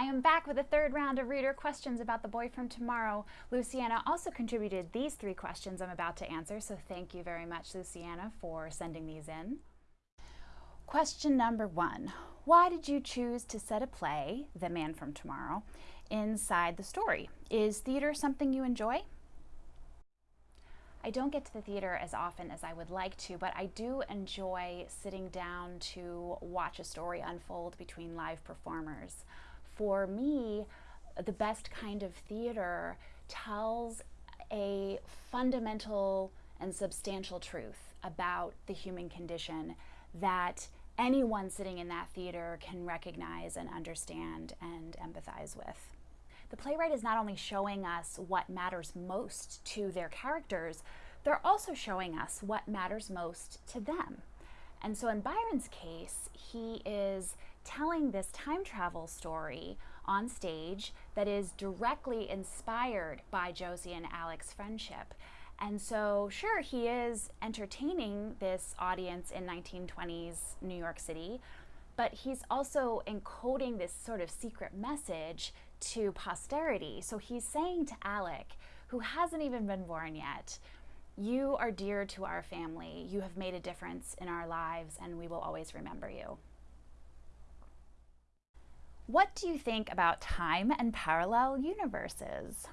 I am back with a third round of reader questions about The Boy from Tomorrow. Luciana also contributed these three questions I'm about to answer, so thank you very much, Luciana, for sending these in. Question number one Why did you choose to set a play, The Man from Tomorrow, inside the story? Is theater something you enjoy? I don't get to the theater as often as I would like to, but I do enjoy sitting down to watch a story unfold between live performers. For me, the best kind of theater tells a fundamental and substantial truth about the human condition that anyone sitting in that theater can recognize and understand and empathize with. The playwright is not only showing us what matters most to their characters, they're also showing us what matters most to them. And so in Byron's case, he is telling this time travel story on stage that is directly inspired by Josie and Alec's friendship. And so, sure, he is entertaining this audience in 1920s New York City, but he's also encoding this sort of secret message to posterity. So he's saying to Alec, who hasn't even been born yet, you are dear to our family. You have made a difference in our lives, and we will always remember you. What do you think about time and parallel universes?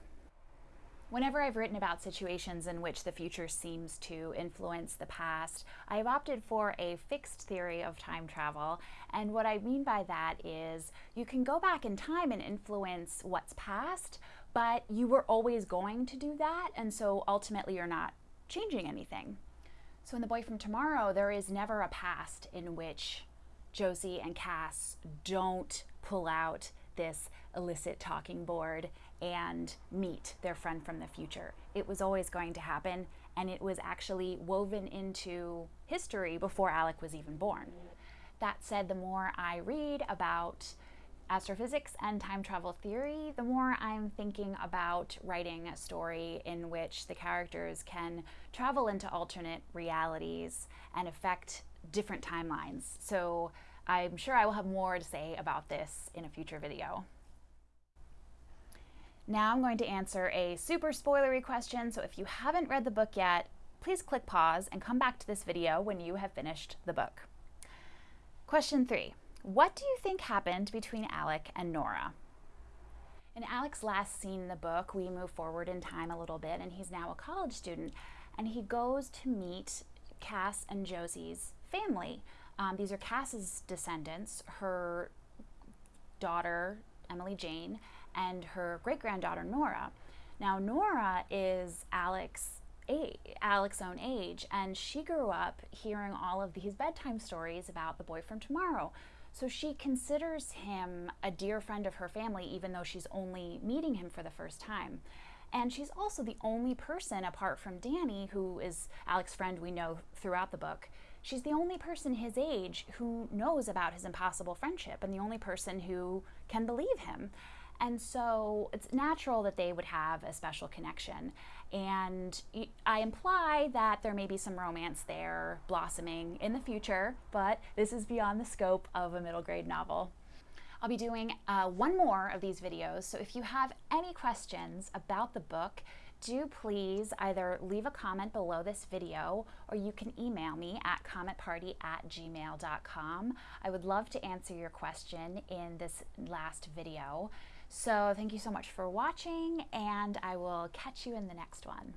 Whenever I've written about situations in which the future seems to influence the past, I've opted for a fixed theory of time travel. And what I mean by that is you can go back in time and influence what's past, but you were always going to do that. And so ultimately, you're not changing anything. So in The Boy from Tomorrow, there is never a past in which Josie and Cass don't pull out this illicit talking board and meet their friend from the future. It was always going to happen, and it was actually woven into history before Alec was even born. That said, the more I read about astrophysics and time travel theory, the more I'm thinking about writing a story in which the characters can travel into alternate realities and affect different timelines. So I'm sure I will have more to say about this in a future video. Now I'm going to answer a super spoilery question, so if you haven't read the book yet, please click pause and come back to this video when you have finished the book. Question three, what do you think happened between Alec and Nora? In Alec's last scene in the book, we move forward in time a little bit and he's now a college student and he goes to meet Cass and Josie's family. Um, these are Cass's descendants, her daughter, Emily Jane, and her great granddaughter Nora. Now, Nora is Alex. Alec's own age, and she grew up hearing all of these bedtime stories about the boy from tomorrow. So she considers him a dear friend of her family, even though she's only meeting him for the first time. And she's also the only person, apart from Danny, who is Alec's friend we know throughout the book, she's the only person his age who knows about his impossible friendship and the only person who can believe him. And so it's natural that they would have a special connection. And I imply that there may be some romance there blossoming in the future, but this is beyond the scope of a middle grade novel. I'll be doing uh, one more of these videos, so if you have any questions about the book, do please either leave a comment below this video or you can email me at cometparty at gmail.com. I would love to answer your question in this last video. So thank you so much for watching and I will catch you in the next one.